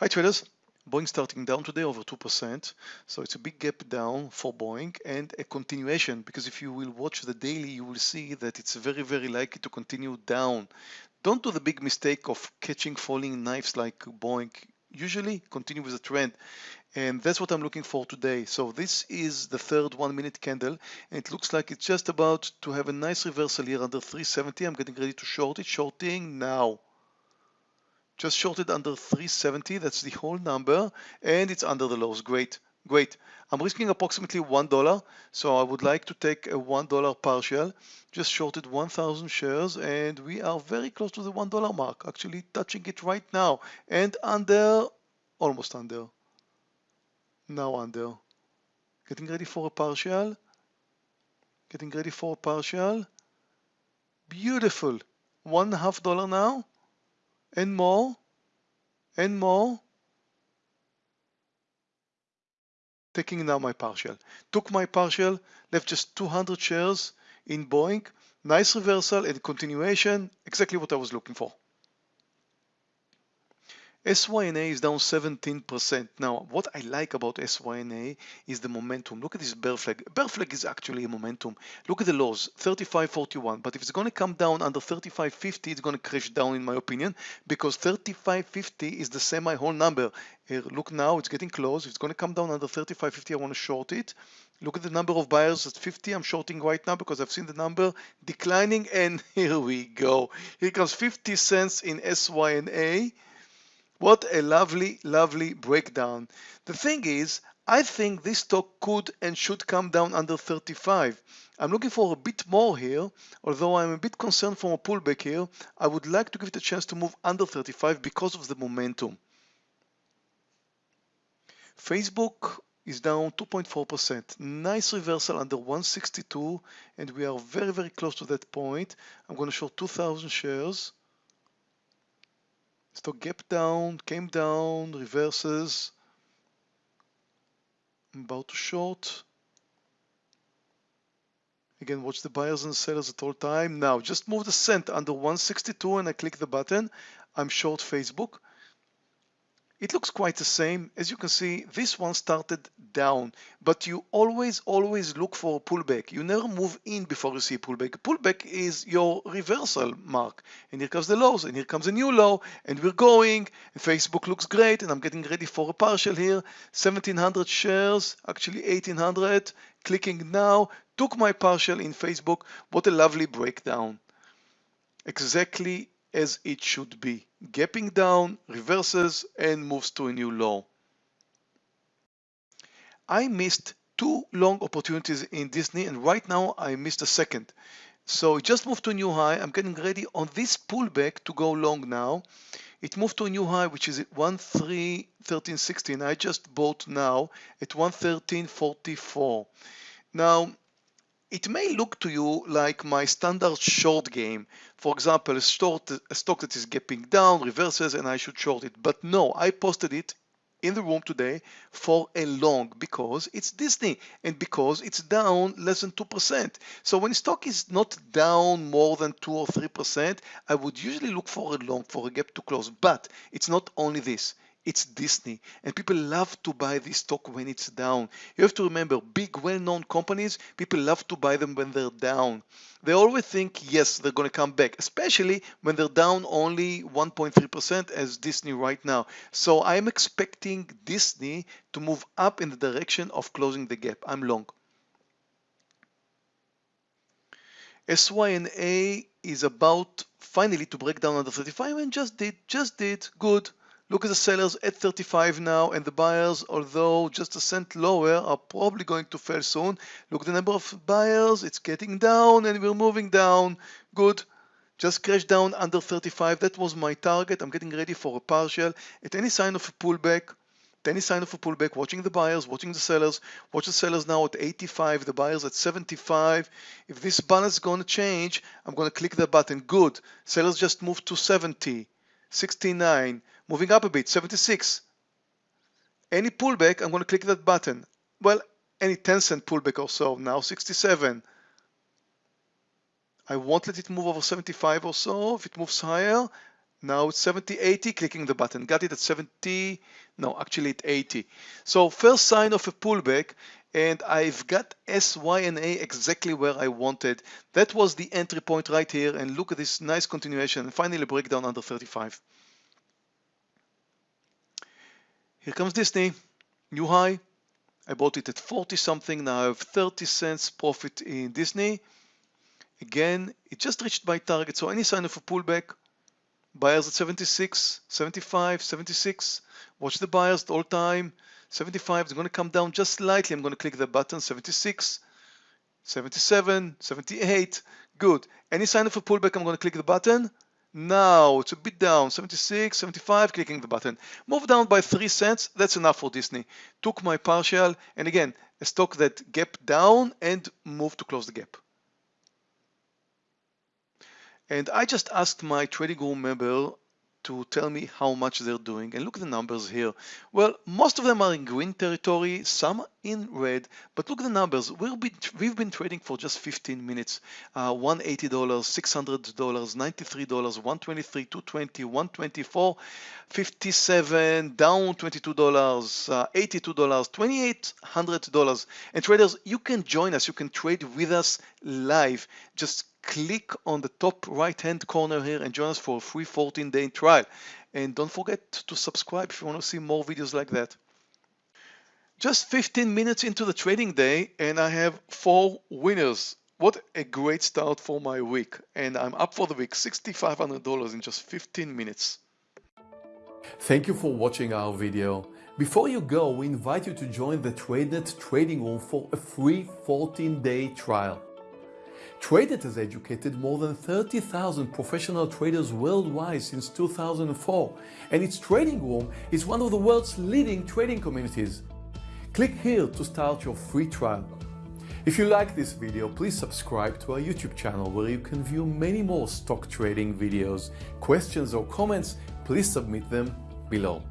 Hi traders, Boeing starting down today over 2%. So it's a big gap down for Boeing and a continuation because if you will watch the daily, you will see that it's very, very likely to continue down. Don't do the big mistake of catching falling knives like Boeing. Usually continue with the trend. And that's what I'm looking for today. So this is the third one minute candle. And it looks like it's just about to have a nice reversal here under 370. I'm getting ready to short it. Shorting now just shorted under 370 that's the whole number and it's under the lows great great. I'm risking approximately one dollar so I would like to take a one dollar partial. Just shorted 1000 shares and we are very close to the one dollar mark actually touching it right now. And under almost under. Now under. Getting ready for a partial. Getting ready for a partial. Beautiful. One half dollar now and more and more taking now my partial. Took my partial left just 200 shares in Boeing. Nice reversal and continuation. Exactly what I was looking for SYNA is down 17%. Now, what I like about SYNA is the momentum. Look at this bear flag. Bear flag is actually a momentum. Look at the lows, 35.41. But if it's going to come down under 35.50, it's going to crash down in my opinion because 35.50 is the semi-whole number. Here, look now, it's getting close. If it's going to come down under 35.50, I want to short it. Look at the number of buyers at 50. I'm shorting right now because I've seen the number declining. And here we go. Here comes 50 cents in SYNA. What a lovely, lovely breakdown. The thing is, I think this stock could and should come down under 35. I'm looking for a bit more here, although I'm a bit concerned from a pullback here. I would like to give it a chance to move under 35 because of the momentum. Facebook is down 2.4%. Nice reversal under 162 and we are very, very close to that point. I'm going to show 2,000 shares. Stock gap down, came down, reverses. About to short. Again, watch the buyers and sellers at all time. Now, just move the cent under 162 and I click the button. I'm short Facebook. It looks quite the same. As you can see, this one started down, but you always, always look for a pullback. You never move in before you see a pullback. A pullback is your reversal mark. And here comes the lows, and here comes a new low, and we're going. And Facebook looks great, and I'm getting ready for a partial here. 1700 shares, actually 1800. Clicking now, took my partial in Facebook. What a lovely breakdown. Exactly as it should be. Gapping down, reverses, and moves to a new low. I missed two long opportunities in Disney and right now I missed a second. So it just moved to a new high. I'm getting ready on this pullback to go long now. It moved to a new high, which is at 113.16. I just bought now at 113.44. Now, it may look to you like my standard short game. For example, a, short, a stock that is gapping down, reverses, and I should short it. But no, I posted it in the room today for a long because it's Disney and because it's down less than 2%. So when stock is not down more than 2 or 3%, I would usually look for a long for a gap to close. But it's not only this it's Disney. And people love to buy this stock when it's down. You have to remember, big, well-known companies, people love to buy them when they're down. They always think, yes, they're going to come back, especially when they're down only 1.3% as Disney right now. So I'm expecting Disney to move up in the direction of closing the gap. I'm long. SYNA is about finally to break down under 35 and just did, just did, good. Look at the sellers at 35 now and the buyers, although just a cent lower, are probably going to fail soon. Look at the number of buyers, it's getting down and we're moving down. Good. Just crash down under 35. That was my target. I'm getting ready for a partial. At any sign of a pullback, any sign of a pullback, watching the buyers, watching the sellers, watch the sellers now at 85, the buyers at 75. If this balance is going to change, I'm going to click the button. Good. Sellers just moved to 70. 69, moving up a bit, 76. Any pullback, I'm going to click that button. Well, any 10 cent pullback or so, now 67. I won't let it move over 75 or so. If it moves higher, Now it's 70, 80, clicking the button. Got it at 70, no, actually at 80. So first sign of a pullback, and I've got S, Y, and A exactly where I wanted. That was the entry point right here, and look at this nice continuation, and finally breakdown under 35. Here comes Disney, new high. I bought it at 40 something, now I have 30 cents profit in Disney. Again, it just reached my target, so any sign of a pullback, Buyers at 76, 75, 76. Watch the buyers the all time. 75 is going to come down just slightly. I'm going to click the button 76, 77, 78. Good. Any sign of a pullback, I'm going to click the button. Now it's a bit down, 76, 75, clicking the button. Move down by 3 cents, that's enough for Disney. Took my partial, and again, a stock that gap down and move to close the gap. And I just asked my trading room member to tell me how much they're doing. And look at the numbers here. Well most of them are in green territory some in red. But look at the numbers. We'll be, we've been trading for just 15 minutes. Uh, 180 dollars 600 dollars 93 dollars 123 220 124 57 down 22 dollars uh, 82 dollars 2800 dollars. And traders you can join us. You can trade with us live just click on the top right hand corner here and join us for a free 14 day trial. And don't forget to subscribe if you want to see more videos like that. Just 15 minutes into the trading day and I have four winners. What a great start for my week. And I'm up for the week, $6,500 in just 15 minutes. Thank you for watching our video. Before you go, we invite you to join the TradeNet trading room for a free 14-day trial. TradeNet has educated more than 30,000 professional traders worldwide since 2004, and its trading room is one of the world's leading trading communities. Click here to start your free trial. If you like this video, please subscribe to our YouTube channel where you can view many more stock trading videos. Questions or comments, please submit them below.